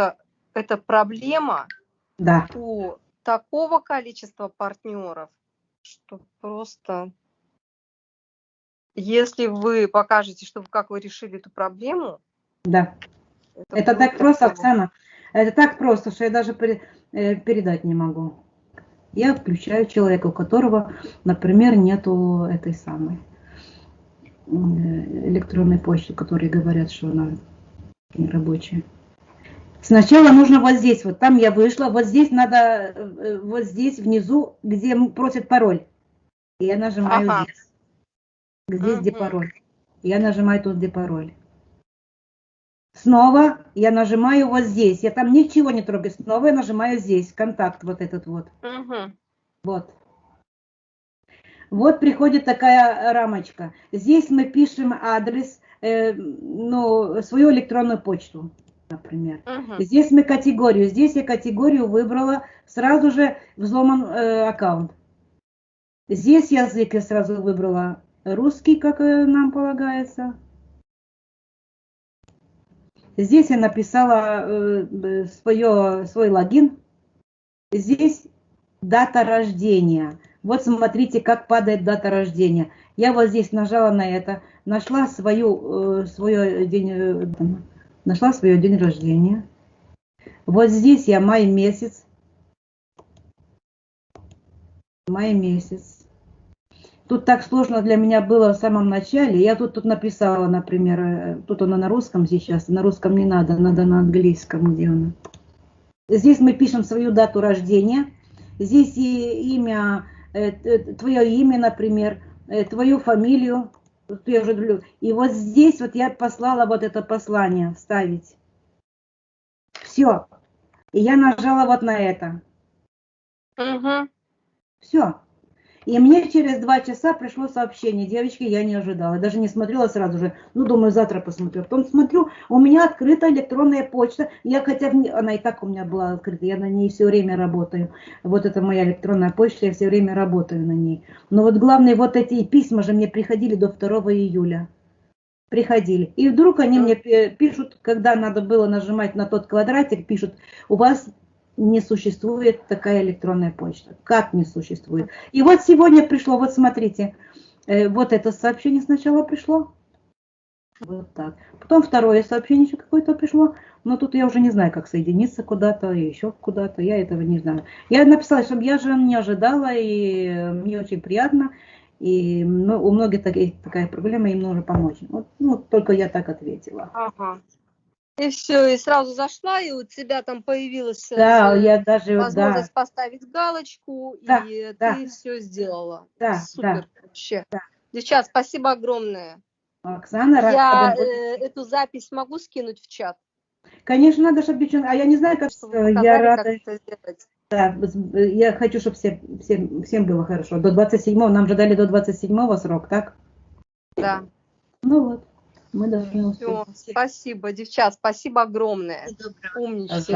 что это проблема да. у такого количества партнеров, что просто... Если вы покажете, что как вы решили эту проблему... Да. Это, это так просто, Оксана. Это так просто, что я даже э, передать не могу. Я включаю человека, у которого, например, нету этой самой э, электронной почты, которые говорят, что она не рабочая. Сначала нужно вот здесь, вот там я вышла, вот здесь надо, э, вот здесь внизу, где просят пароль. И я нажимаю ага. здесь. Здесь угу. где пароль. Я нажимаю тут, где пароль. Снова я нажимаю вот здесь. Я там ничего не трогаю. Снова я нажимаю здесь. Контакт вот этот вот. Угу. Вот. Вот приходит такая рамочка. Здесь мы пишем адрес, э, ну, свою электронную почту, например. Угу. Здесь мы категорию. Здесь я категорию выбрала. Сразу же взломан э, аккаунт. Здесь язык я сразу выбрала русский, как э, нам полагается. Здесь я написала э, свое, свой логин. Здесь дата рождения. Вот смотрите, как падает дата рождения. Я вот здесь нажала на это, нашла свою, э, свое день, э, нашла свое день рождения. Вот здесь я май месяц. Май месяц. Тут так сложно для меня было в самом начале. Я тут, тут написала, например, э, тут она на русском сейчас, на русском не надо, надо на английском, где она. Здесь мы пишем свою дату рождения. Здесь и имя, э, твое имя, например, э, твою фамилию. И вот здесь вот я послала вот это послание вставить. Все. И я нажала вот на это. Угу. Все. И мне через два часа пришло сообщение, девочки, я не ожидала, даже не смотрела сразу же, ну, думаю, завтра посмотрю. Потом смотрю, у меня открыта электронная почта, я хотя бы, она и так у меня была открыта, я на ней все время работаю. Вот это моя электронная почта, я все время работаю на ней. Но вот главное, вот эти письма же мне приходили до 2 июля приходили. И вдруг они мне пишут, когда надо было нажимать на тот квадратик, пишут, у вас не существует такая электронная почта. Как не существует? И вот сегодня пришло, вот смотрите, э, вот это сообщение сначала пришло. Вот так. Потом второе сообщение еще какое-то пришло. Но тут я уже не знаю, как соединиться куда-то, еще куда-то. Я этого не знаю. Я написала, чтобы я же не ожидала, и мне очень приятно. И ну, у многих такая, проблема, им нужно помочь. Вот, ну, только я так ответила. Ага. И все, и сразу зашла, и у тебя там появилась э, да, я даже, возможность да. поставить галочку, да, и да. ты все сделала. Да, Супер да, вообще. Да. Девчат, спасибо огромное. Оксана, Я э, эту запись могу скинуть в чат? Конечно, надо, чтобы девчонки... А я не знаю, как... Чтобы я рада... Как да, я хочу, чтобы все, всем, всем было хорошо. До 27-го, нам же дали до 27-го срок, так? Да. Ну вот. Мы должны успеть. Все, спасибо, девчат, спасибо огромное. Умнички.